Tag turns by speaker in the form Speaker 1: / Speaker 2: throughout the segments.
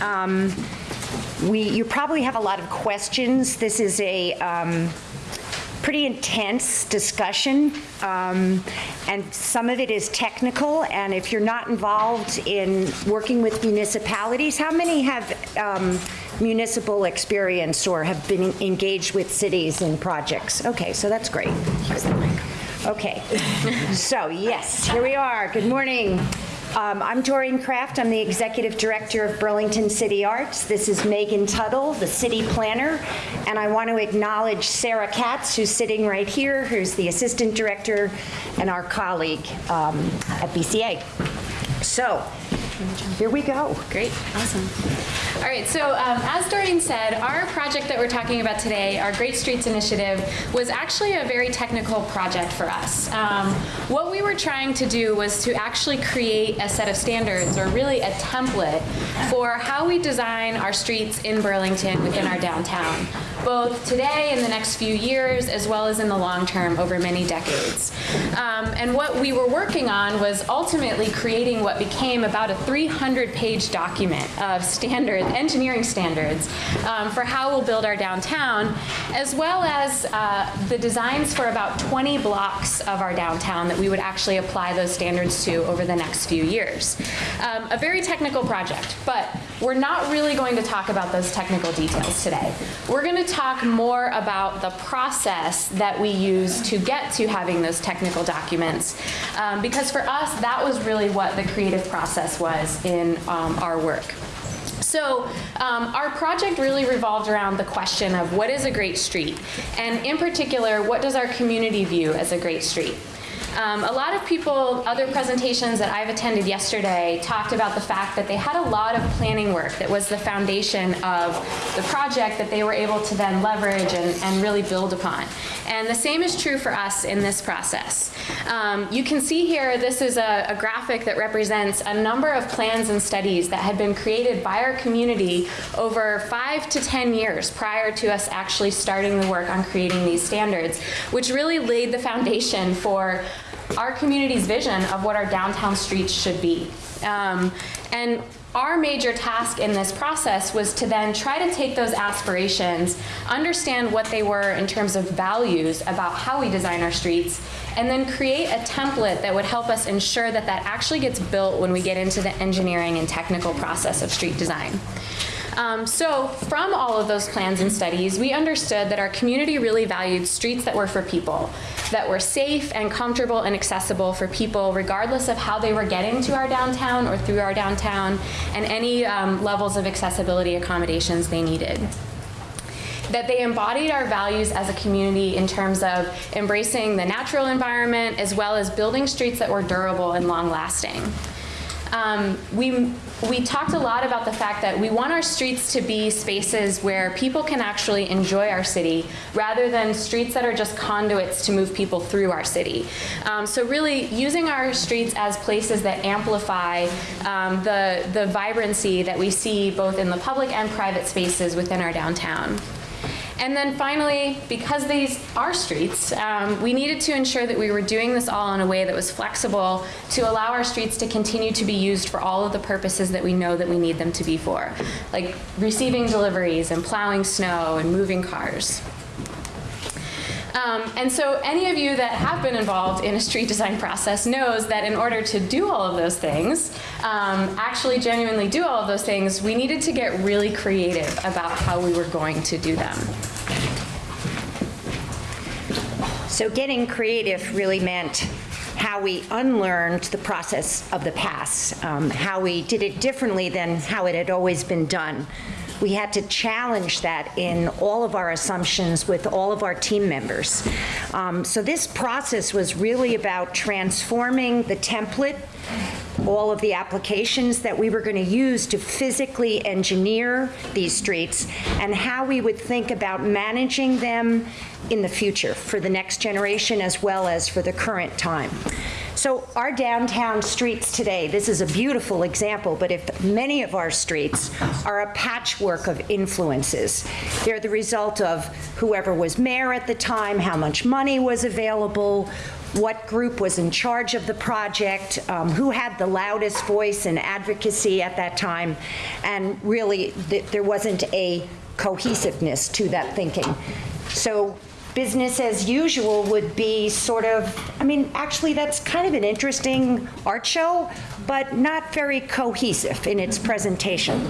Speaker 1: Um, We, you probably have a lot of questions. This is a um, pretty intense discussion, um, and some of it is technical, and if you're not involved in working with municipalities, how many have um, municipal experience or have been engaged with cities and projects? Okay, so that's great. Okay, so yes, here we are. Good morning. Um, I'm Doreen Kraft. I'm the Executive Director of Burlington City Arts. This is Megan Tuttle, the city planner, and I want to acknowledge Sarah Katz, who's sitting right here, who's the Assistant Director and our colleague um, at BCA. So, here we go.
Speaker 2: Great, awesome. All right, so um, as Doreen said, our project that we're talking about today, our Great Streets Initiative, was actually a very technical project for us. Um, what we were trying to do was to actually create a set of standards, or really a template, for how we design our streets in Burlington within our downtown, both today and the next few years, as well as in the long term over many decades. Um, and what we were working on was ultimately creating what became about a 300-page document of standard engineering standards um, for how we'll build our downtown, as well as uh, the designs for about 20 blocks of our downtown that we would actually apply those standards to over the next few years. Um, a very technical project, but we're not really going to talk about those technical details today. We're going to talk more about the process that we use to get to having those technical documents, um, because for us, that was really what the creative process was in um, our work. So um, our project really revolved around the question of what is a great street? And in particular, what does our community view as a great street? Um, a lot of people, other presentations that I've attended yesterday talked about the fact that they had a lot of planning work that was the foundation of the project that they were able to then leverage and, and really build upon. And the same is true for us in this process. Um, you can see here, this is a, a graphic that represents a number of plans and studies that had been created by our community over five to 10 years prior to us actually starting the work on creating these standards, which really laid the foundation for our community's vision of what our downtown streets should be. Um, and our major task in this process was to then try to take those aspirations, understand what they were in terms of values about how we design our streets, and then create a template that would help us ensure that that actually gets built when we get into the engineering and technical process of street design. Um, so from all of those plans and studies, we understood that our community really valued streets that were for people, that were safe and comfortable and accessible for people regardless of how they were getting to our downtown or through our downtown and any um, levels of accessibility accommodations they needed that they embodied our values as a community in terms of embracing the natural environment as well as building streets that were durable and long lasting. Um, we, we talked a lot about the fact that we want our streets to be spaces where people can actually enjoy our city rather than streets that are just conduits to move people through our city. Um, so really using our streets as places that amplify um, the, the vibrancy that we see both in the public and private spaces within our downtown. And then finally, because these are streets, um, we needed to ensure that we were doing this all in a way that was flexible to allow our streets to continue to be used for all of the purposes that we know that we need them to be for, like receiving deliveries and plowing snow and moving cars. Um, and so any of you that have been involved in a street design process knows that in order to do all of those things, um, actually genuinely do all of those things, we needed to get really creative about how we were going to do them.
Speaker 1: So getting creative really meant how we unlearned the process of the past, um, how we did it differently than how it had always been done. We had to challenge that in all of our assumptions with all of our team members. Um, so this process was really about transforming the template all of the applications that we were going to use to physically engineer these streets and how we would think about managing them in the future for the next generation as well as for the current time. So our downtown streets today, this is a beautiful example, but if many of our streets are a patchwork of influences. They're the result of whoever was mayor at the time, how much money was available, what group was in charge of the project, um, who had the loudest voice and advocacy at that time, and really, th- there wasn't a cohesiveness to that thinking. So business as usual would be sort of, I mean, actually, that's kind of an interesting art show, but not very cohesive in its presentation.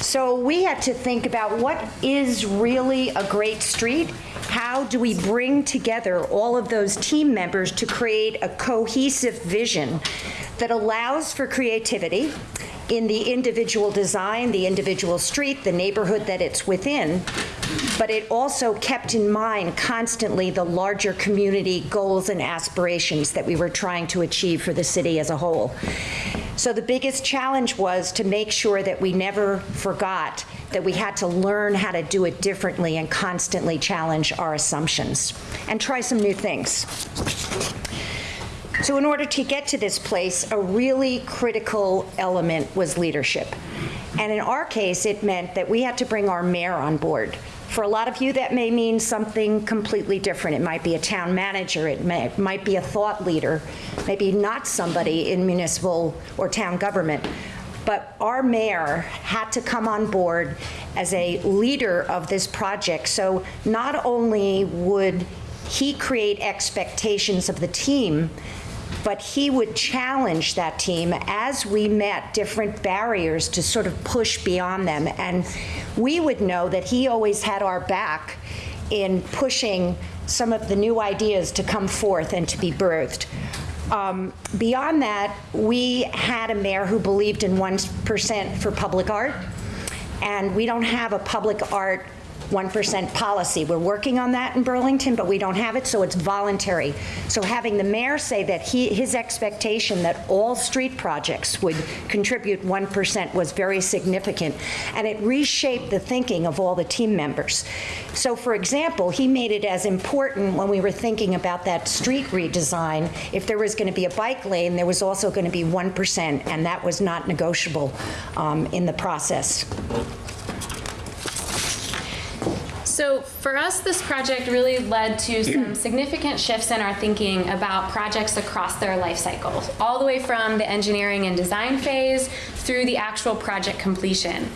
Speaker 1: So we had to think about what is really a great street? How do we bring together all of those team members to create a cohesive vision that allows for creativity in the individual design, the individual street, the neighborhood that it's within, but it also kept in mind constantly the larger community goals and aspirations that we were trying to achieve for the city as a whole. So the biggest challenge was to make sure that we never forgot that we had to learn how to do it differently and constantly challenge our assumptions and try some new things. So in order to get to this place, a really critical element was leadership. And in our case, it meant that we had to bring our mayor on board. For a lot of you, that may mean something completely different. It might be a town manager, it may, it might be a thought leader, maybe not somebody in municipal or town government. But our mayor had to come on board as a leader of this project. So not only would he create expectations of the team, but he would challenge that team as we met different barriers to sort of push beyond them. And we would know that he always had our back in pushing some of the new ideas to come forth and to be birthed. Um, beyond that, we had a mayor who believed in 1% for public art, and we don't have a public art 1% policy. We're working on that in Burlington, but we don't have it, so it's voluntary. So having the mayor say that he, his expectation that all street projects would contribute 1% was very significant, and it reshaped the thinking of all the team members. So for example, he made it as important when we were thinking about that street redesign, if there was going to be a bike lane, there was also going to be 1%, and that was not negotiable um, in the process.
Speaker 2: So for us, this project really led to some significant shifts in our thinking about projects across their life cycles, all the way from the engineering and design phase through the actual project completion.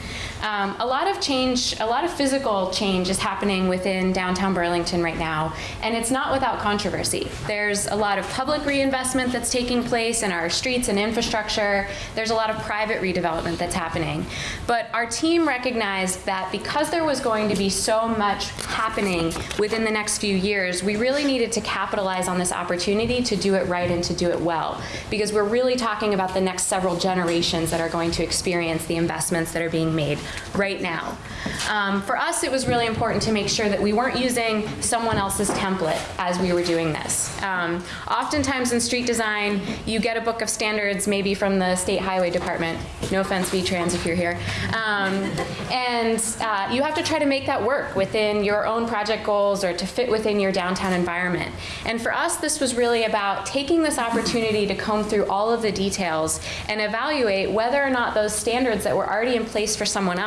Speaker 2: Um, a lot of change, a lot of physical change is happening within downtown Burlington right now, and it's not without controversy. There's a lot of public reinvestment that's taking place in our streets and infrastructure. There's a lot of private redevelopment that's happening. But our team recognized that because there was going to be so much happening within the next few years, we really needed to capitalize on this opportunity to do it right and to do it well. Because we're really talking about the next several generations that are going to experience the investments that are being made right now. Um, for us, it was really important to make sure that we weren't using someone else's template as we were doing this. Um, oftentimes in street design, you get a book of standards maybe from the State Highway Department. No offense, V-Trans, if you're here. Um, and uh, you have to try to make that work within your own project goals or to fit within your downtown environment. And for us, this was really about taking this opportunity to comb through all of the details and evaluate whether or not those standards that were already in place for someone else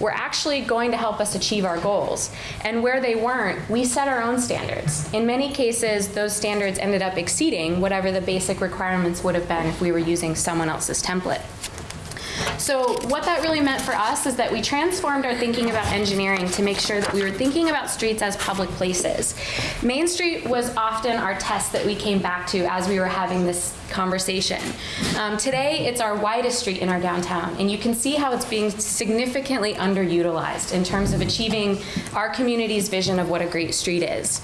Speaker 2: were actually going to help us achieve our goals. And where they weren't, we set our own standards. In many cases, those standards ended up exceeding whatever the basic requirements would have been if we were using someone else's template. So what that really meant for us is that we transformed our thinking about engineering to make sure that we were thinking about streets as public places. Main Street was often our test that we came back to as we were having this conversation. Um, today, it's our widest street in our downtown, and you can see how it's being significantly underutilized in terms of achieving our community's vision of what a great street is.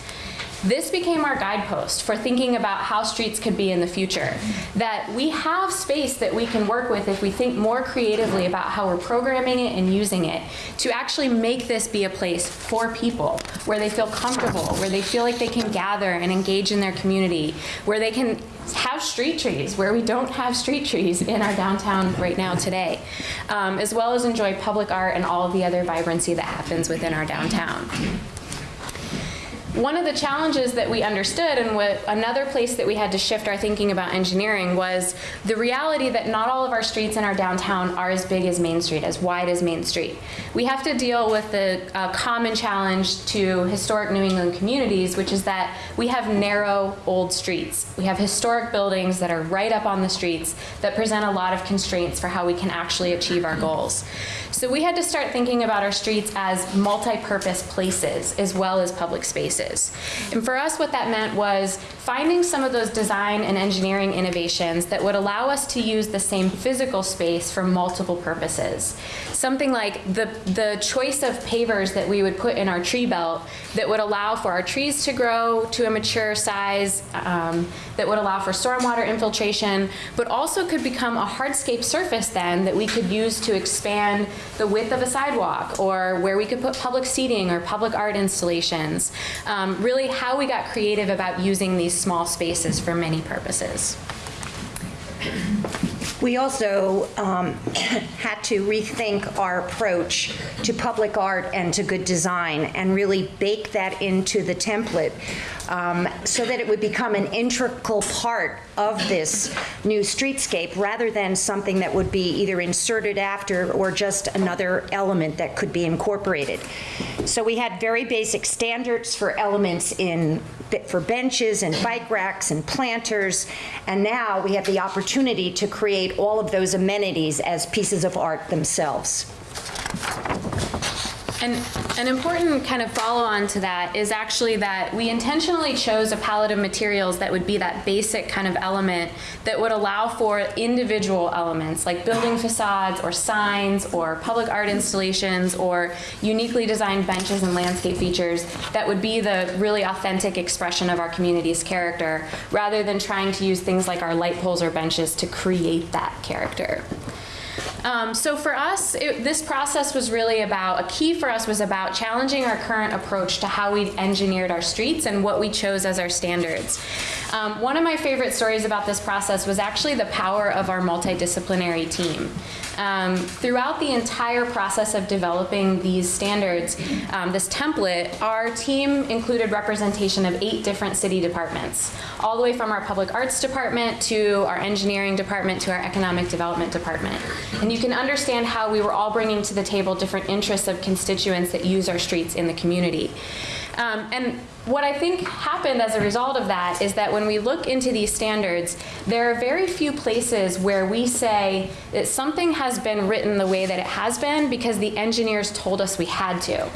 Speaker 2: This became our guidepost for thinking about how streets could be in the future. That we have space that we can work with if we think more creatively about how we're programming it and using it to actually make this be a place for people where they feel comfortable, where they feel like they can gather and engage in their community, where they can have street trees where we don't have street trees in our downtown right now today, um, as well as enjoy public art and all of the other vibrancy that happens within our downtown. One of the challenges that we understood and what another place that we had to shift our thinking about engineering was the reality that not all of our streets in our downtown are as big as Main Street, as wide as Main Street. We have to deal with the uh, common challenge to historic New England communities, which is that we have narrow old streets. We have historic buildings that are right up on the streets that present a lot of constraints for how we can actually achieve our goals. So we had to start thinking about our streets as multi-purpose places as well as public spaces. And for us, what that meant was finding some of those design and engineering innovations that would allow us to use the same physical space for multiple purposes. Something like the, the choice of pavers that we would put in our tree belt that would allow for our trees to grow to a mature size, um, that would allow for stormwater infiltration, but also could become a hardscape surface then that we could use to expand the width of a sidewalk or where we could put public seating or public art installations. Um, really how we got creative about using these small spaces for many purposes.
Speaker 1: We also um, had to rethink our approach to public art and to good design and really bake that into the template um, so that it would become an integral part of this new streetscape rather than something that would be either inserted after or just another element that could be incorporated. So we had very basic standards for elements in for benches and bike racks and planters, and now we have the opportunity to create all of those amenities as pieces of art themselves.
Speaker 2: And an important kind of follow on to that is actually that we intentionally chose a palette of materials that would be that basic kind of element that would allow for individual elements like building facades or signs or public art installations or uniquely designed benches and landscape features that would be the really authentic expression of our community's character rather than trying to use things like our light poles or benches to create that character. Um, so for us, it, this process was really about, a key for us was about challenging our current approach to how we engineered our streets and what we chose as our standards. Um, one of my favorite stories about this process was actually the power of our multidisciplinary team. Um, throughout the entire process of developing these standards, um, this template, our team included representation of eight different city departments, all the way from our public arts department to our engineering department to our economic development department. And you can understand how we were all bringing to the table different interests of constituents that use our streets in the community. Um, and what I think happened as a result of that is that when we look into these standards, there are very few places where we say that something has been written the way that it has been because the engineers told us we had to.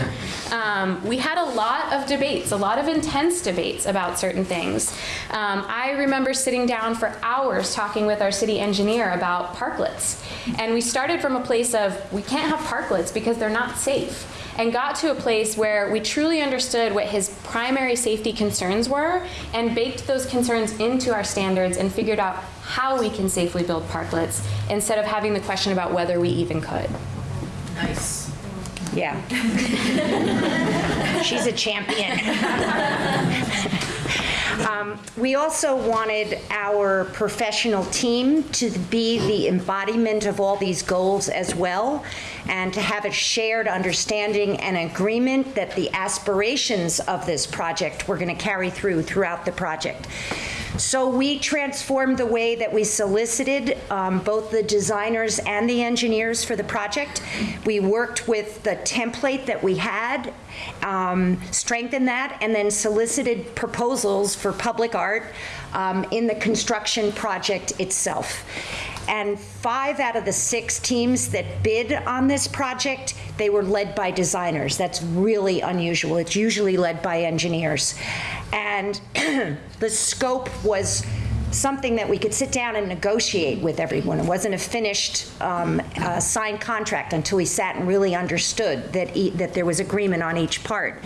Speaker 2: Um, we had a lot of debates, a lot of intense debates about certain things. Um, I remember sitting down for hours talking with our city engineer about parklets. And we started from a place of we can't have parklets because they're not safe and got to a place where we truly understood what his primary safety concerns were and baked those concerns into our standards and figured out how we can safely build parklets instead of having the question about whether we even could.
Speaker 3: Nice.
Speaker 1: Yeah. She's a champion. Um, we also wanted our professional team to be the embodiment of all these goals as well, and to have a shared understanding and agreement that the aspirations of this project were going to carry through throughout the project. So we transformed the way that we solicited um, both the designers and the engineers for the project. We worked with the template that we had, um, strengthened that, and then solicited proposals for public art um, in the construction project itself. And five out of the six teams that bid on this project, they were led by designers. That's really unusual. It's usually led by engineers. And the scope was something that we could sit down and negotiate with everyone. It wasn't a finished um, uh, signed contract until we sat and really understood that, e that there was agreement on each part.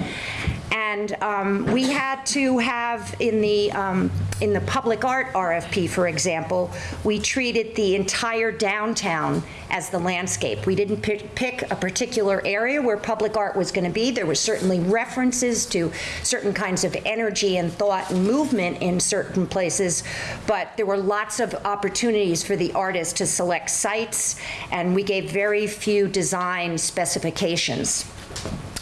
Speaker 1: And um, we had to have in the um, in the public art RFP, for example, we treated the entire downtown as the landscape. We didn't pick, a particular area where public art was going to be. There were certainly references to certain kinds of energy and thought and movement in certain places, but there were lots of opportunities for the artists to select sites, and we gave very few design specifications.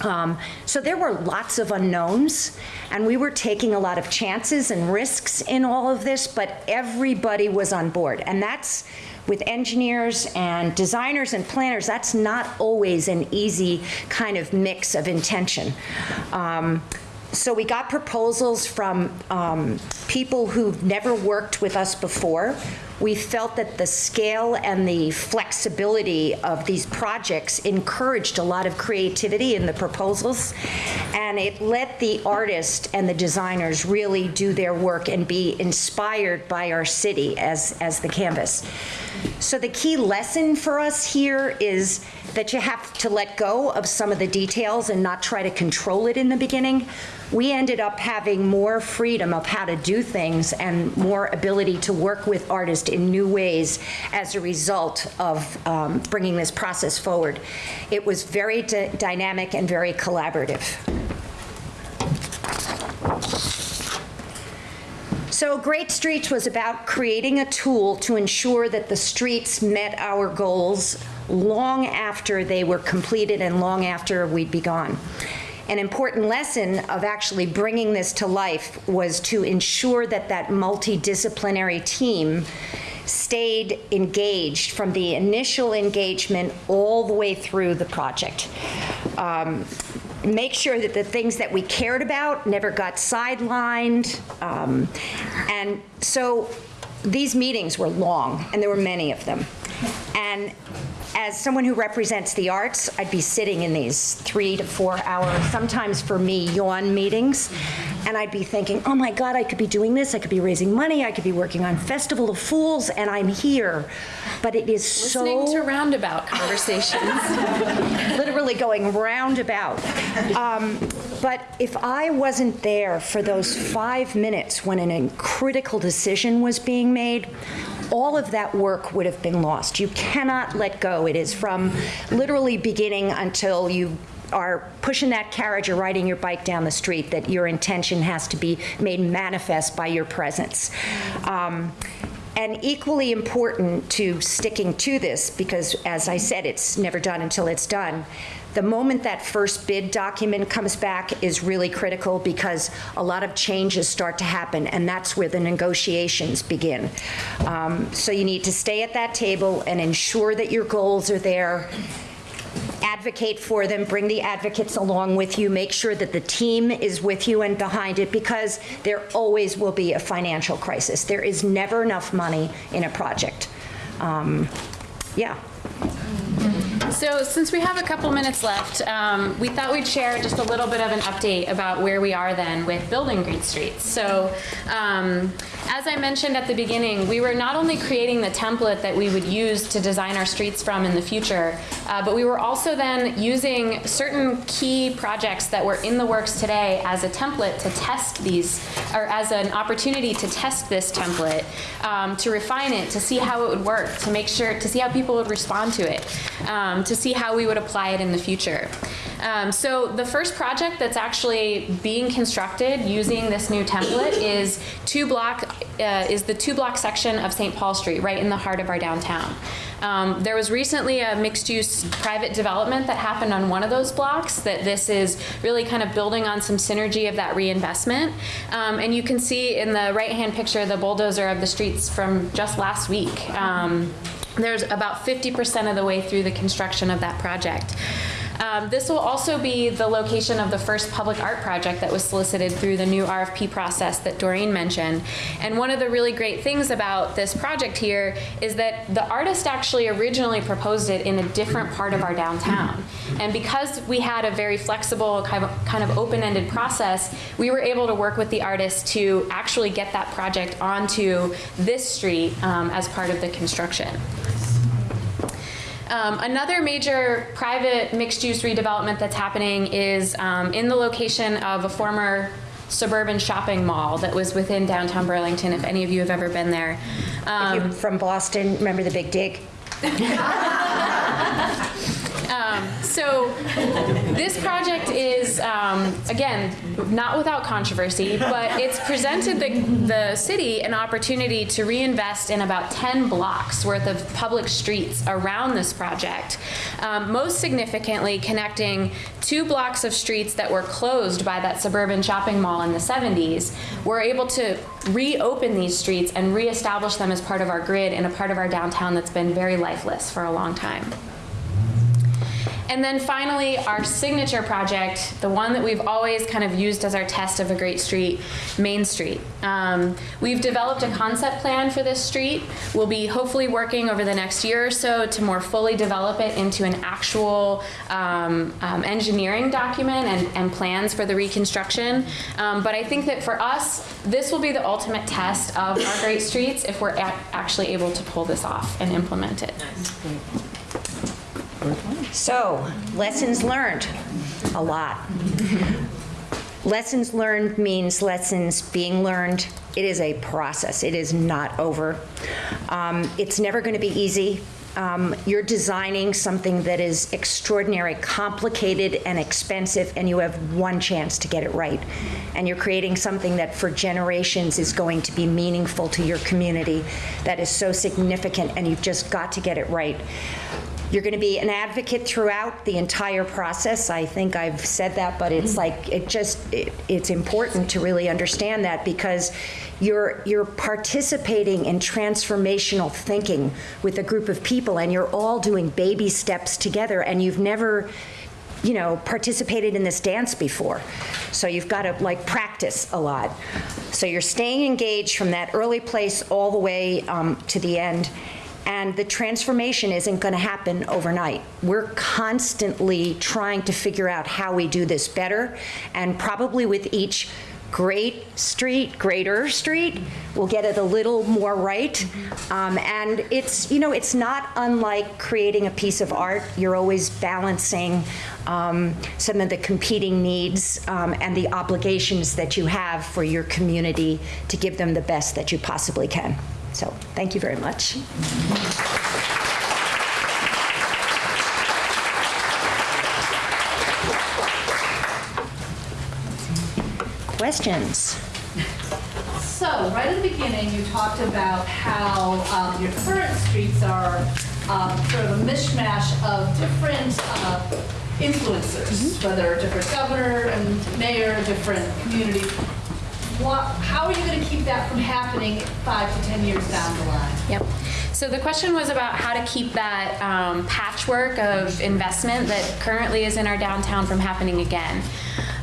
Speaker 1: Um, So there were lots of unknowns, and we were taking a lot of chances and risks in all of this, but everybody was on board. And that's, with engineers and designers and planners, that's not always an easy kind of mix of intention. Um, So we got proposals from um, people who've never worked with us before. We felt that the scale and the flexibility of these projects encouraged a lot of creativity in the proposals, and it let the artists and the designers really do their work and be inspired by our city as, as the canvas. So the key lesson for us here is that you have to let go of some of the details and not try to control it in the beginning. We ended up having more freedom of how to do things and more ability to work with artists in new ways as a result of um, bringing this process forward. It was very dy- dynamic and very collaborative. So Great Streets was about creating a tool to ensure that the streets met our goals long after they were completed and long after we'd be gone. An important lesson of actually bringing this to life was to ensure that that multidisciplinary team stayed engaged from the initial engagement all the way through the project. Um, make sure that the things that we cared about never got sidelined. Um, and so these meetings were long, and there were many of them. And as someone who represents the arts, I'd be sitting in these three to four hour, sometimes for me, yawn meetings. And I'd be thinking, oh my God, I could be doing this, I could be raising money, I could be working on Festival of Fools, and I'm here. But it is so
Speaker 2: Listening to roundabout conversations.
Speaker 1: literally going roundabout. Um, But if I wasn't there for those five minutes when an critical decision was being made, all of that work would have been lost. You cannot let go. It is from literally beginning until you are pushing that carriage or riding your bike down the street that your intention has to be made manifest by your presence. Um, and equally important to sticking to this, because as I said, it's never done until it's done, the moment that first bid document comes back is really critical because a lot of changes start to happen, and that's where the negotiations begin. Um, So you need to stay at that table and ensure that your goals are there, advocate for them, bring the advocates along with you, make sure that the team is with you and behind it, because there always will be a financial crisis. There is never enough money in a project. Um, Yeah.
Speaker 2: So since we have a couple minutes left, um, we thought we'd share just a little bit of an update about where we are then with building Great Streets. So um, as I mentioned at the beginning, we were not only creating the template that we would use to design our streets from in the future, uh, but we were also then using certain key projects that were in the works today as a template to test these, or as an opportunity to test this template, um, to refine it, to see how it would work, to make sure, to see how people would respond to it, um, to see how we would apply it in the future. Um, so the first project that's actually being constructed using this new template is two block uh, is the two block section of St. Paul Street, right in the heart of our downtown. Um, there was recently a mixed use private development that happened on one of those blocks. That this is really kind of building on some synergy of that reinvestment. Um, and you can see in the right hand picture the bulldozer of the streets from just last week. Um, there's about 50% of the way through the construction of that project. Um, this will also be the location of the first public art project that was solicited through the new RFP process that Doreen mentioned. And one of the really great things about this project here is that the artist actually originally proposed it in a different part of our downtown. And because we had a very flexible, kind of, kind of open-ended process, we were able to work with the artist to actually get that project onto this street um, as part of the construction. Um, another major private mixed-use redevelopment that's happening is um, in the location of a former suburban shopping mall that was within downtown Burlington, if any of you have ever been there. Um,
Speaker 1: You're From Boston, remember the Big Dig?
Speaker 2: Um, so this project is, um, again, not without controversy, but it's presented the, the city an opportunity to reinvest in about 10 blocks worth of public streets around this project. Um, most significantly, connecting two blocks of streets that were closed by that suburban shopping mall in the 70s. We're able to reopen these streets and reestablish them as part of our grid in a part of our downtown that's been very lifeless for a long time. And then finally, our signature project, the one that we've always kind of used as our test of a great street, Main Street. Um, we've developed a concept plan for this street. We'll be hopefully working over the next year or so to more fully develop it into an actual um, um, engineering document and, and plans for the reconstruction. Um, but I think that for us, this will be the ultimate test of our great streets if we're actually able to pull this off and implement it.
Speaker 1: So, lessons learned, a lot. Lessons learned means lessons being learned. It is a process. It is not over. Um, It's never going to be easy. Um, You're designing something that is extraordinary, complicated, and expensive, and you have one chance to get it right. And you're creating something that for generations is going to be meaningful to your community, that is so significant, and you've just got to get it right. You're going to be an advocate throughout the entire process. I think I've said that, but it's like, it just, it- it's important to really understand that because you're, you're participating in transformational thinking with a group of people and you're all doing baby steps together and you've never, you know, participated in this dance before. So you've got to like practice a lot. So you're staying engaged from that early place all the way um, to the end. And the transformation isn't going to happen overnight. We're constantly trying to figure out how we do this better. And probably with each great street, greater street, we'll get it a little more right. Um, and it's, you know, it's not unlike creating a piece of art. You're always balancing um, some of the competing needs um, and the obligations that you have for your community to give them the best that you possibly can. So, thank you very much. Questions?
Speaker 3: So, right at the beginning, you talked about how um, your current streets are um, sort of a mishmash of different uh, influencers, whether different governor and mayor, different communities. How are you going to keep that from happening five to 10 years down the line?
Speaker 2: Yep. So the question was about how to keep that um, patchwork of investment that currently is in our downtown from happening again.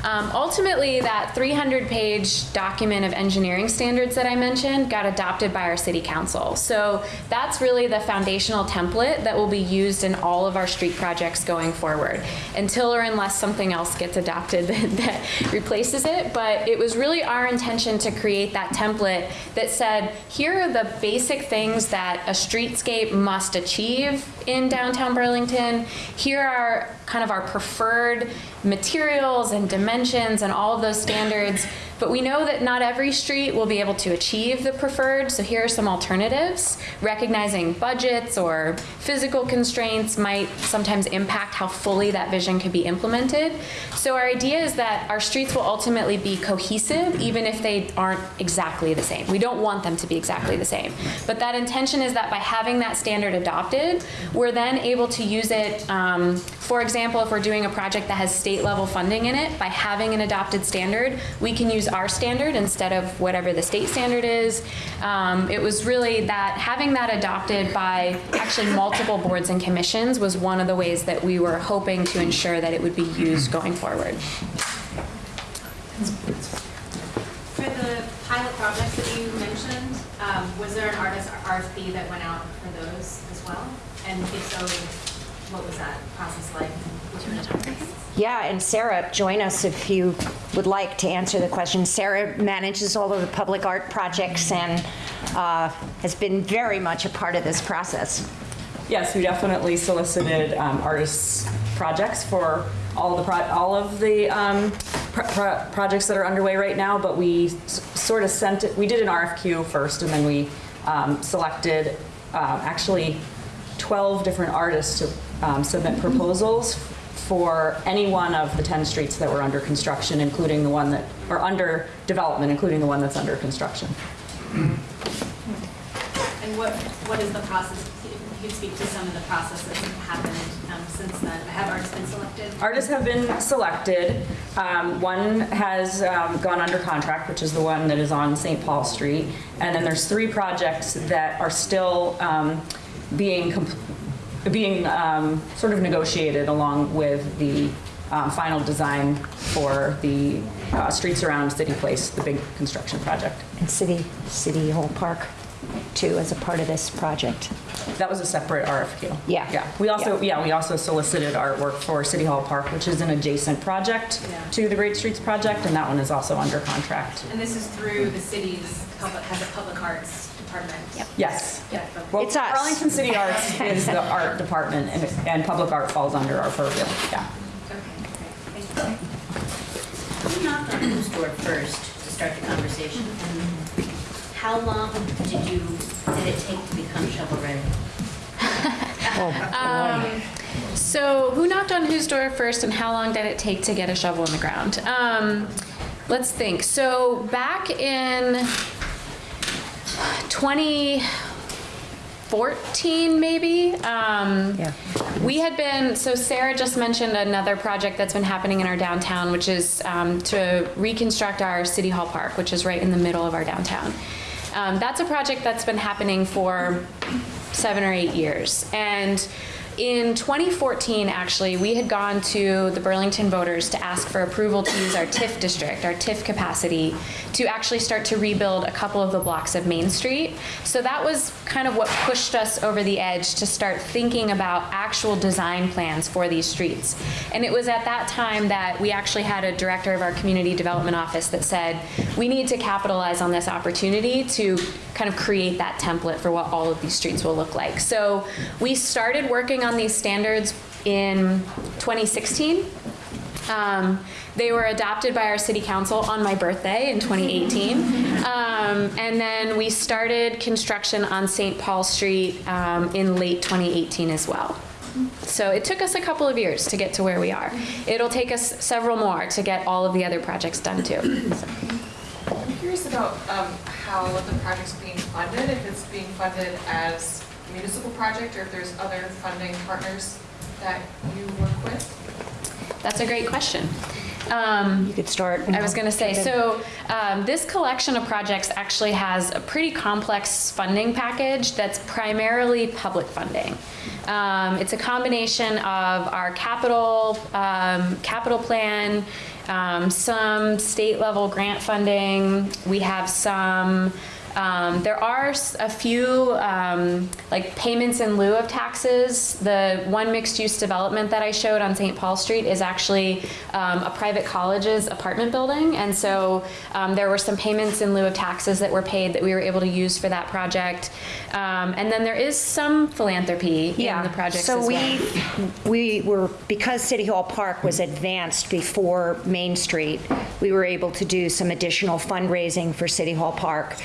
Speaker 2: Um, ultimately, that 300-page document of engineering standards that I mentioned got adopted by our city council. So that's really the foundational template that will be used in all of our street projects going forward, until or unless something else gets adopted that, that replaces it. But it was really our intention to create that template that said, here are the basic things that a streetscape must achieve in downtown Burlington. Here are kind of our preferred materials and dimensions and all of those standards. But we know that not every street will be able to achieve the preferred, so here are some alternatives. Recognizing budgets or physical constraints might sometimes impact how fully that vision could be implemented. So our idea is that our streets will ultimately be cohesive, even if they aren't exactly the same. We don't want them to be exactly the same. But that intention is that by having that standard adopted, we're then able to use it, um, for example, if we're doing a project that has state level funding in it, by having an adopted standard, we can use our standard instead of whatever the state standard is. Um, it was really that having that adopted by actually multiple boards and commissions was one of the ways that we were hoping to ensure that it would be used going forward.
Speaker 4: For the pilot projects that you mentioned, um, was there an artist RFP that went out for those as well? And if so, what was that process like?
Speaker 1: Yeah, and Sarah, join us if you would like to answer the question. Sarah manages all of the public art projects and uh, has been very much a part of this process.
Speaker 5: Yes, we definitely solicited um, artists' projects for all the, all of the um, pro- pro- projects that are underway right now, but we sort of sent it, we did an RFQ first, and then we um, selected, uh, actually, 12 different artists to um, submit proposals for any one of the 10 streets that were under construction, including the one that, or under development, including the one that's under construction.
Speaker 4: And what, what is the process, if you speak to some of the processes that have happened um, since then? Have artists been selected?
Speaker 5: Artists have been selected. Um, One has um, gone under contract, which is the one that is on St. Paul Street. And then there's three projects that are still um, being, com- being um, sort of negotiated along with the um, final design for the uh, streets around City Place, the big construction project.
Speaker 1: And City, City Hall Park, too, as a part of this project.
Speaker 5: That was a separate RFQ.
Speaker 1: Yeah.
Speaker 5: Yeah. We also, yeah, we also solicited artwork for City Hall Park, which is an adjacent project
Speaker 4: Yeah.
Speaker 5: to the Great Streets project, and that one is also under contract.
Speaker 4: And this is through the city's, public has a public arts department? Yep.
Speaker 5: Yes.
Speaker 4: Yeah.
Speaker 5: Well,
Speaker 1: It's us.
Speaker 5: Burlington City Arts is the art department, and, and public art falls under our purview, yeah.
Speaker 4: Okay, great, thank you.
Speaker 6: Who knocked on whose door first to start the conversation? And how long did you, did it take to become shovel-ready?
Speaker 2: So, who knocked on whose door first, and how long did it take to get a shovel in the ground? Um, let's think. So, back in 2014, maybe. Um,
Speaker 1: Yeah.
Speaker 2: We had been, so Sarah just mentioned another project that's been happening in our downtown, which is um, to reconstruct our City Hall Park, which is right in the middle of our downtown. Um, that's a project that's been happening for seven or eight years. And in 2014, actually, we had gone to the Burlington voters to ask for approval to use our TIF district, our TIF capacity, to actually start to rebuild a couple of the blocks of Main Street. So that was kind of what pushed us over the edge to start thinking about actual design plans for these streets. And it was at that time that we actually had a director of our community development office that said, we need to capitalize on this opportunity to kind of create that template for what all of these streets will look like. So we started working on these standards in 2016. Um, they were adopted by our city council on my birthday in 2018. Um, and then we started construction on St. Paul Street um, in late 2018 as well. So it took us a couple of years to get to where we are. It'll take us several more to get all of the other projects done too.
Speaker 7: I'm curious about um, how the project's being funded, if it's being funded as municipal project or if there's other funding partners that you work with?
Speaker 2: That's a great question. Um,
Speaker 1: You could start.
Speaker 2: I was going to say, so um, this collection of projects actually has a pretty complex funding package that's primarily public funding. Um, It's a combination of our capital, um, capital plan, um, some state level grant funding. We have some, um, there are a few um, like payments in lieu of taxes. The one mixed use development that I showed on St. Paul Street is actually um, a private college's apartment building. And so um, there were some payments in lieu of taxes that were paid that we were able to use for that project. Um, and then there is some philanthropy in the projects
Speaker 1: So
Speaker 2: as well.
Speaker 1: we, we were, because City Hall Park was advanced before Main Street, we were able to do some additional fundraising for City Hall Park.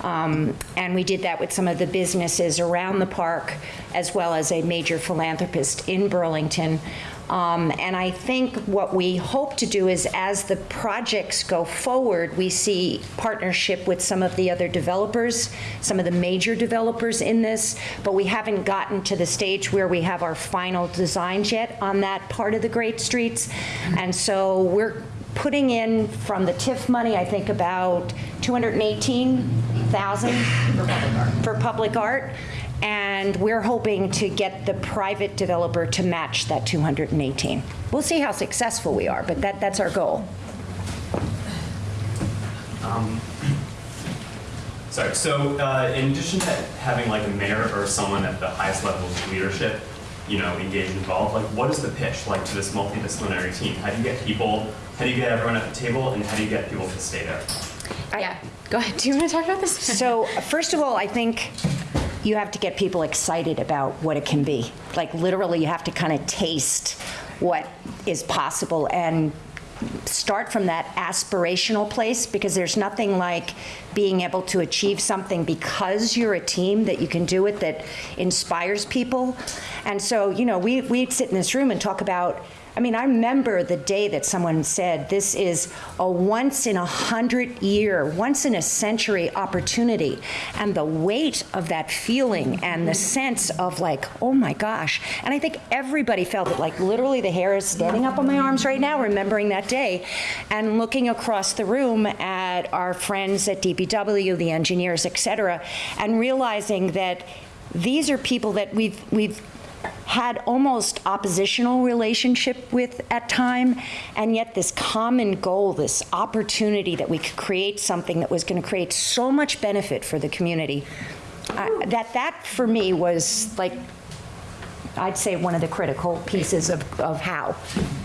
Speaker 1: Um, And we did that with some of the businesses around the park, as well as a major philanthropist in Burlington. Um, And I think what we hope to do is, as the projects go forward, we see partnership with some of the other developers, some of the major developers in this, but we haven't gotten to the stage where we have our final designs yet on that part of the Great Streets. And so we're putting in from the TIF money, I think about 218,000 for public art. And we're hoping to get the private developer to match that 218. We'll see how successful we are, but that, that's our goal.
Speaker 8: Sorry, so uh, in addition to having like a mayor or someone at the highest level of leadership, you know, engaged, involved, like what is the pitch like to this multidisciplinary team? How do you get people, how do you get everyone at the table and how do you get people to stay there?
Speaker 2: Yeah, go ahead. Do you want to talk about this?
Speaker 1: So, first of all, I think you have to get people excited about what it can be. Like, literally, you have to kind of taste what is possible. And start from that aspirational place because there's nothing like being able to achieve something because you're a team that you can do it that inspires people. And so, you know, we, we'd sit in this room and talk about I mean, I remember the day that someone said this is a once in a hundred year, once in a century opportunity. And the weight of that feeling and the sense of like, oh my gosh. And I think everybody felt it, like literally the hair is standing up on my arms right now, remembering that day and looking across the room at our friends at DPW, the engineers, et cetera, and realizing that these are people that we've, we've had almost oppositional relationship with at time, and yet this common goal, this opportunity that we could create something that was going to create so much benefit for the community. Uh, that that for me was like, I'd say one of the critical pieces of, of how.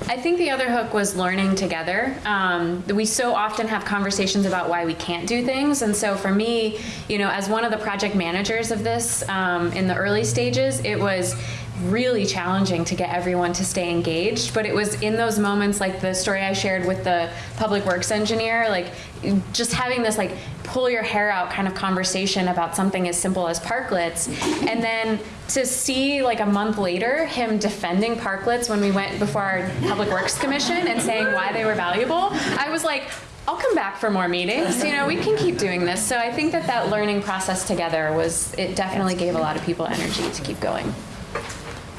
Speaker 2: I think the other hook was learning together. Um, we so often have conversations about why we can't do things, and so for me, you know, as one of the project managers of this um, in the early stages, it was really challenging to get everyone to stay engaged. But it was in those moments, like the story I shared with the public works engineer, like just having this like pull your hair out kind of conversation about something as simple as parklets, and then to see like a month later him defending parklets when we went before our public works commission and saying why they were valuable, I was like. I'll come back for more meetings. You know, we can keep doing this. So I think that that learning process together was, it definitely gave a lot of people energy to keep going.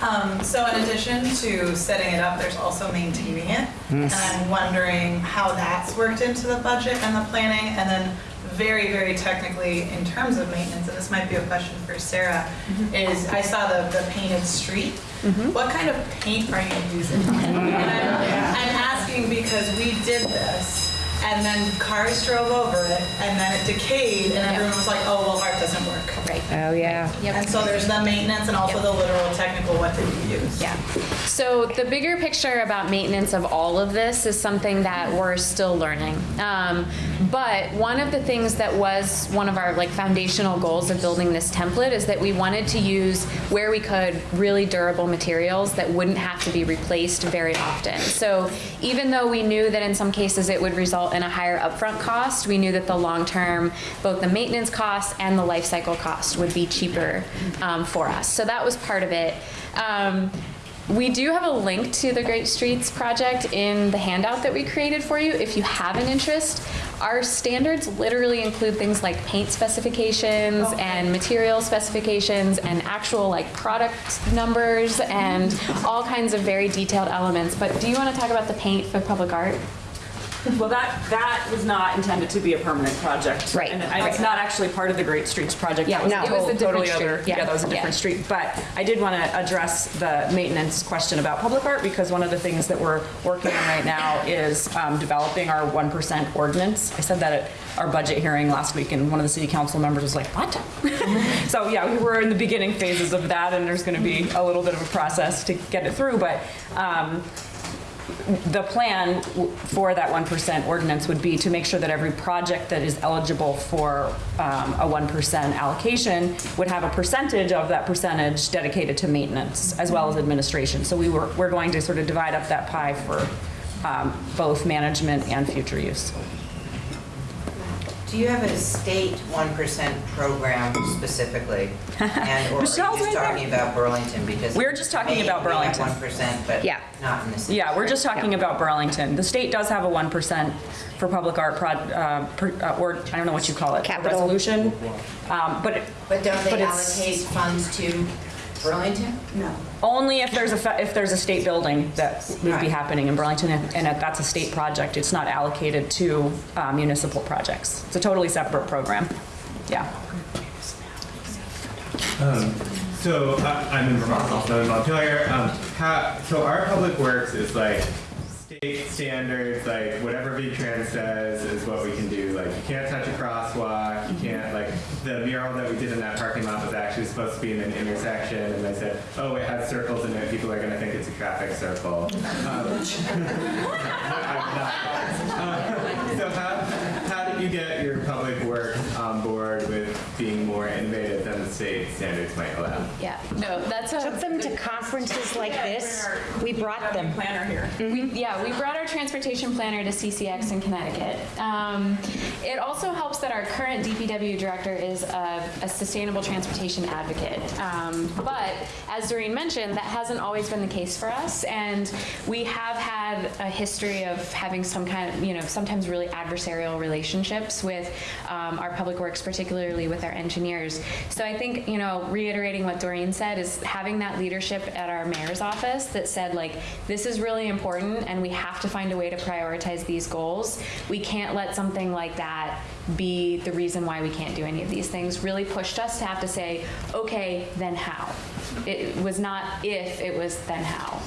Speaker 9: Um, so in addition to setting it up, there's also maintaining it. And I'm wondering how that's worked into the budget and the planning. And then very, very technically, in terms of maintenance, and this might be a question for Sarah, is I saw the, the painted street. What kind of paint are you using? And I'm, I'm asking because we did this. And then cars drove over it, and then it decayed, and everyone was like, "Oh, well, art doesn't work."
Speaker 2: Right.
Speaker 1: Oh, yeah. Yep.
Speaker 9: And so there's the maintenance and also the literal technical, what did you use?
Speaker 2: Yeah. So the bigger picture about maintenance of all of this is something that we're still learning. Um, but one of the things that was one of our like foundational goals of building this template is that we wanted to use where we could really durable materials that wouldn't have to be replaced very often. So even though we knew that in some cases it would result in a higher upfront cost, we knew that the long term, both the maintenance cost and the life cycle cost would be cheaper um, for us. So that was part of it. Um, we do have a link to the Great Streets project in the handout that we created for you if you have an interest. Our standards literally include things like paint specifications and material specifications and actual like product numbers and all kinds of very detailed elements. But do you want to talk about the paint for public art?
Speaker 5: Well, that, that was not intended to be a permanent project.
Speaker 1: Right,
Speaker 5: And it's not actually part of the Great Streets project.
Speaker 2: Yeah,
Speaker 5: That
Speaker 1: no.
Speaker 2: it was a different
Speaker 5: totally
Speaker 2: street.
Speaker 5: other-
Speaker 2: Yeah.
Speaker 5: Yeah, that was a different street. But I did want to address the maintenance question about public art because one of the things that we're working on right now is um, developing our 1% ordinance. I said that at our budget hearing last week and one of the city council members was like, what? So yeah, we were in the beginning phases of that and there's going to be a little bit of a process to get it through. But um, the plan for that 1% ordinance would be to make sure that every project that is eligible for um, a 1% allocation would have a percentage of that percentage dedicated to maintenance as well as administration. So we were, we're going to sort of divide up that pie for um, both management and future use.
Speaker 10: Do you have a state 1% program specifically? And or are you
Speaker 5: Michelle's right
Speaker 10: just
Speaker 5: there.
Speaker 10: talking about Burlington? Because
Speaker 5: We're just talking
Speaker 10: Maine,
Speaker 5: about
Speaker 10: we have
Speaker 5: Burlington.
Speaker 10: 1%, but
Speaker 1: Yeah.
Speaker 10: not in the city.
Speaker 5: Yeah, we're just talking about Burlington. The state does have a 1% for public art prod, uh, per- uh, or, I don't know what you call it.
Speaker 1: Capital.
Speaker 5: Resolution. Um, But it-
Speaker 10: But don't
Speaker 5: But
Speaker 10: they
Speaker 5: it's-
Speaker 10: allocate funds to Burlington? No.
Speaker 5: Only if there's a, fe- if there's a state building that would be
Speaker 10: Right.
Speaker 5: happening in Burlington, and and that's a state project, it's not allocated to uh, municipal projects. It's a totally separate program. Yeah.
Speaker 11: Um, so I, I'm in Vermont, also in Montpelier. Um, how, so our public works is like state standards, like whatever VTrans says is what we can do. Like you can't touch a crosswalk, you can't like the mural that we did in that parking lot was actually supposed to be in an intersection, and they said, oh, it has circles in it. People are going to think it's a traffic circle. Um. Uh, so how, how did you get your public works on board with being more innovative than the state standards might allow.
Speaker 2: Yeah, no, that's a.
Speaker 1: Took them to conferences like this. We brought them.
Speaker 5: Planner here.
Speaker 2: We, yeah, we brought our transportation planner to CCX in Connecticut. Um, it also helps that our current DPW director is a, a sustainable transportation advocate. Um, but as Doreen mentioned, that hasn't always been the case for us, and we have had a history of having some kind of, you know, sometimes really adversarial relationships with um, our public works, particularly with our engineers. So I think, you know, reiterating what Doreen said is having that leadership at our mayor's office that said, like, this is really important and we have to find a way to prioritize these goals. We can't let something like that be the reason why we can't do any of these things. Really pushed us to have to say, okay, then how? It was not if, it was then how.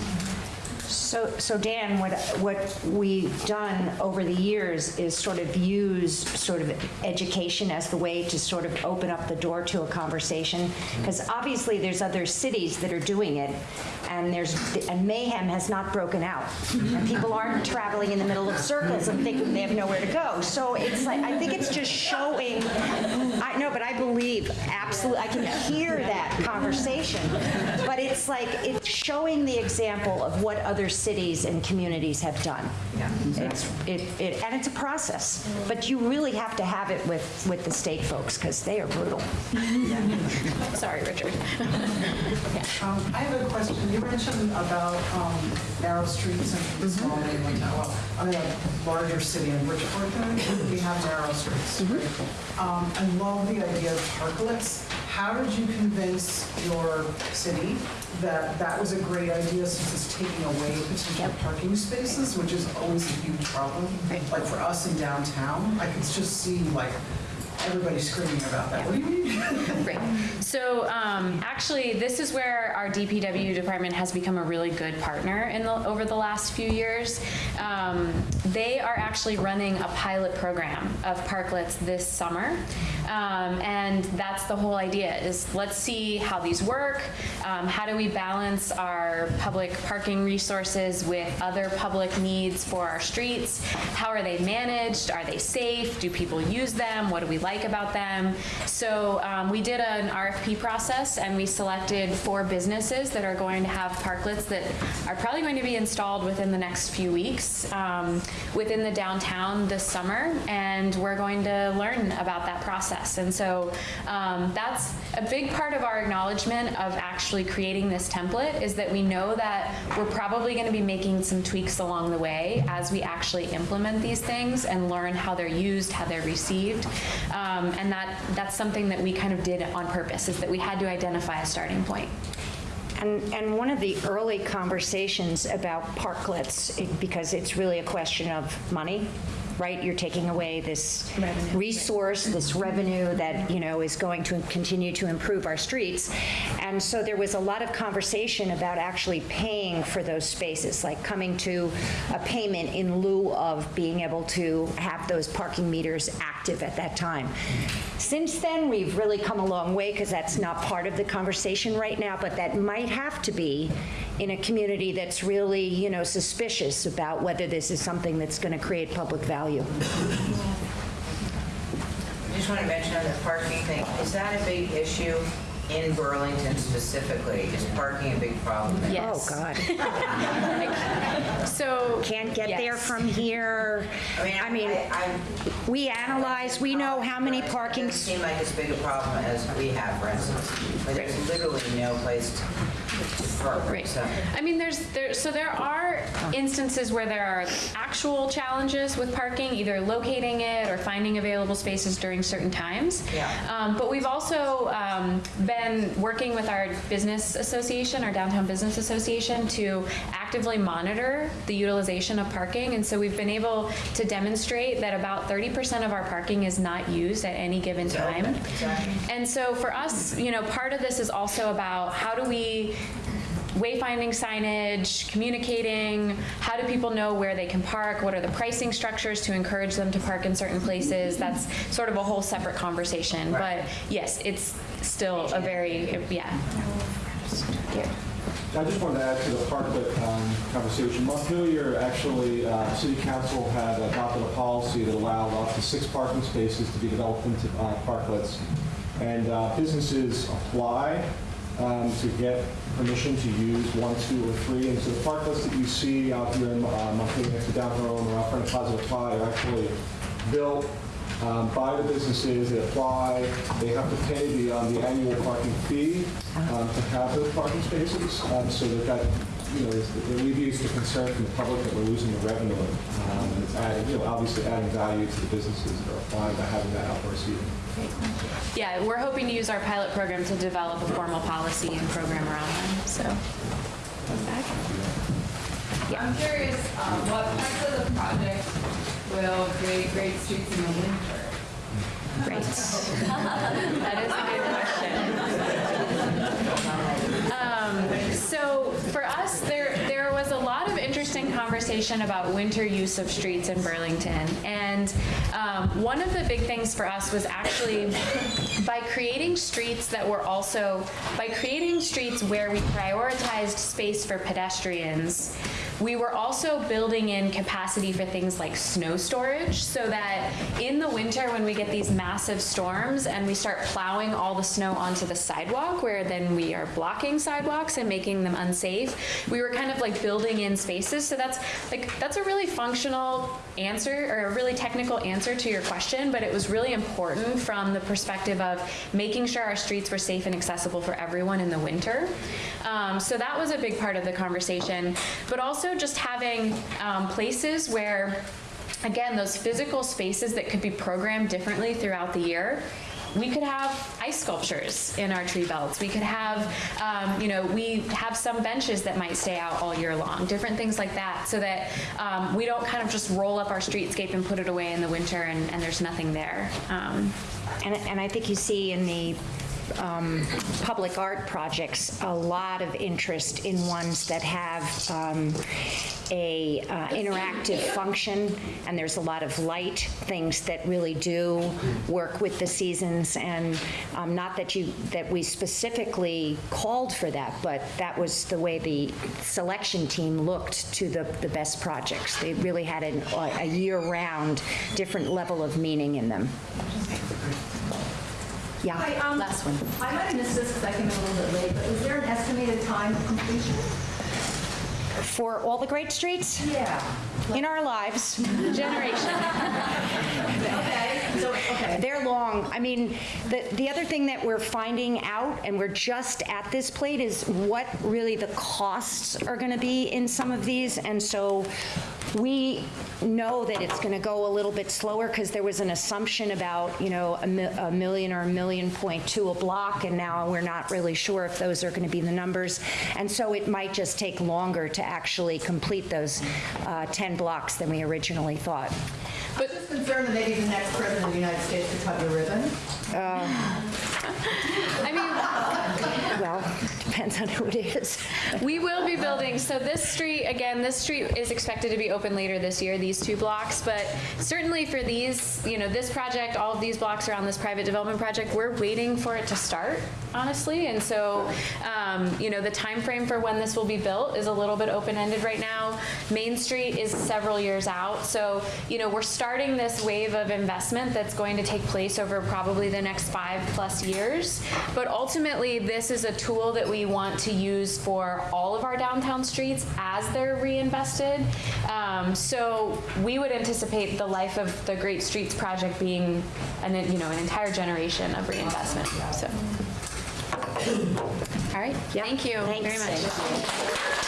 Speaker 1: So, so Dan, what, what we've done over the years is sort of use sort of education as the way to sort of open up the door to a conversation. Mm-hmm. Because obviously, there's other cities that are doing it, and there's, and mayhem has not broken out. And people aren't traveling in the middle of circles and thinking they have nowhere to go. So it's like, I think it's just showing, I know, but I believe, absolutely, I can hear that conversation. But it's like, it's showing the example of what other cities and communities have done. Yeah. It's, it, it, and it's a process, but you really have to have it with, with the state folks, because they are brutal.
Speaker 2: Sorry, Richard.
Speaker 12: Um, I have a question. You mentioned about um, narrow streets and small neighborhoods. Well, I'm in a larger city in Bridgeport, we have narrow streets. right? Um, I love the idea of parklets. How did you convince your city that that was a great idea since it's taking away potential parking spaces, which is always a huge problem? Like for us in downtown, I could just see like everybody screaming about that. What do you mean?
Speaker 2: Right. So um, actually, this is where our DPW department has become a really good partner in the, over the last few years. Um, they are actually running a pilot program of parklets this summer. Um, and that's the whole idea is let's see how these work. Um, how do we balance our public parking resources with other public needs for our streets? How are they managed? Are they safe? Do people use them? What do we like about them? So um, we did an RFP process and we selected four businesses that are going to have parklets that are probably going to be installed within the next few weeks um, within the downtown this summer. And we're going to learn about that process. And so um, that's a big part of our acknowledgement of actually creating this template is that we know that we're probably going to be making some tweaks along the way as we actually implement these things and learn how they're used, how they're received. Um, and that that's something that we kind of did on purpose is that we had to identify a starting point.
Speaker 1: And, and one of the early conversations about parklets, it- because it's really a question of money, right? You're taking away this resource, this revenue that, you know, is going to continue to improve our streets. And so there was a lot of conversation about actually paying for those spaces, like coming to a payment in lieu of being able to have those parking meters active at that time. Since then, we've really come a long way because that's not part of the conversation right now, but that might have to be in a community that's really, you know, suspicious about whether this is something that's going to create public value.
Speaker 10: I just want to mention on the parking thing, is that a big issue in Burlington specifically? Is parking a big problem there?
Speaker 2: Yes.
Speaker 1: Oh, God.
Speaker 2: So
Speaker 1: Can't get there
Speaker 2: Yes.
Speaker 1: from here.
Speaker 10: I mean,
Speaker 1: I mean,
Speaker 10: I, I.
Speaker 1: we analyze, we know how many parking
Speaker 10: It doesn't seem like as big a problem as we have, for instance, where there's literally no place to park.
Speaker 2: Right.
Speaker 10: So-
Speaker 2: I mean, there's there so there are instances where there are actual challenges with parking, either locating it or finding available spaces during certain times.
Speaker 10: Yeah.
Speaker 2: Um, but we've also um, been working with our business association, our downtown business association, to actively monitor the utilization of parking, and so we've been able to demonstrate that about 30% of our parking is not used at any given time.
Speaker 10: Exactly.
Speaker 2: And so for us, you know, part of this is also about how do we wayfinding signage, communicating, how do people know where they can park, what are the pricing structures to encourage them to park in certain places? That's sort of a whole separate conversation.
Speaker 10: Right.
Speaker 2: But yes, it's still a very, yeah.
Speaker 13: I just wanted to add to the parklet um, conversation. Montpelier, actually, uh, City Council had adopted a policy that allowed up to six parking spaces to be developed into uh, parklets. And uh, businesses apply um, to get permission to use one, two, or three. And so the parklets that you see out here in uh, Montpelier next to downtown or out front of Plaza Apply are actually built um, by the businesses, they apply, they have to pay the, um, the annual parking fee um, to have those parking spaces. Um, So that that, you know, is- it alleviates the concern from the public that we're losing the revenue. Um, And it's adding, you know, obviously adding value to the businesses that are applying by having that outdoor seating.
Speaker 2: Yeah, we're hoping to use our pilot program to develop a formal policy and program around them, so.
Speaker 14: I'm curious, um, what parts of the project will create great streets in the winter?
Speaker 2: Great. That is a good question. Um, So conversation about winter use of streets in Burlington. And um, one of the big things for us was actually by creating streets that were also, by creating streets where we prioritized space for pedestrians, we were also building in capacity for things like snow storage so that in the winter when we get these massive storms and we start plowing all the snow onto the sidewalk where then we are blocking sidewalks and making them unsafe, we were kind of like building in spaces. So that's like that's a really functional answer or a really technical answer to your question, but it was really important from the perspective of making sure our streets were safe and accessible for everyone in the winter. Um, so that was a big part of the conversation, but also just having um, places where, again, those physical spaces that could be programmed differently throughout the year. We could have ice sculptures in our tree belts. We could have, um, you know, we have some benches that might stay out all year long, different things like that, so that um, we don't kind of just roll up our streetscape and put it away in the winter and, and there's nothing there. Um,
Speaker 1: And, and I think you see in the um, public art projects, a lot of interest in ones that have um, a uh, interactive function, and there's a lot of light things that really do work with the seasons, and um, not that you, that we specifically called for that, but that was the way the selection team looked to the, the best projects. They really had an- a year-round, different level of meaning in them. Yeah.
Speaker 3: Hi, um,
Speaker 2: Last one.
Speaker 3: I might have missed this because I came in a little bit late, but is there an estimated time of completion?
Speaker 1: For all the great streets
Speaker 3: Yeah.
Speaker 1: in our lives,
Speaker 2: generation.
Speaker 3: Okay, so, okay.
Speaker 1: they're long. I mean, the, the other thing that we're finding out, and we're just at this plate, is what really the costs are going to be in some of these. And so we know that it's going to go a little bit slower because there was an assumption about, you know, a mi- a million or a million point two a block, and now we're not really sure if those are going to be the numbers. And so it might just take longer to actually complete those uh, 10 blocks than we originally thought.
Speaker 3: I'm just concerned that maybe the next president of the United States could cut your ribbon.
Speaker 2: I mean,
Speaker 1: Well, depends on who it is.
Speaker 2: We will be building, so this street, again, this street is expected to be open later this year, these two blocks, but certainly for these, you know, this project, all of these blocks around this private development project, we're waiting for it to start, honestly, and so, um, you know, the time frame for when this will be built is a little bit open-ended right now. Main Street is several years out, so, you know, we're starting this wave of investment that's going to take place over probably the next five-plus years, but ultimately, this is a tool that we want to use for all of our downtown streets as they're reinvested. Um, So we would anticipate the life of the Great Streets project being, an you know, an entire generation of reinvestment, so. All right, thank you very
Speaker 1: Thanks.
Speaker 2: much.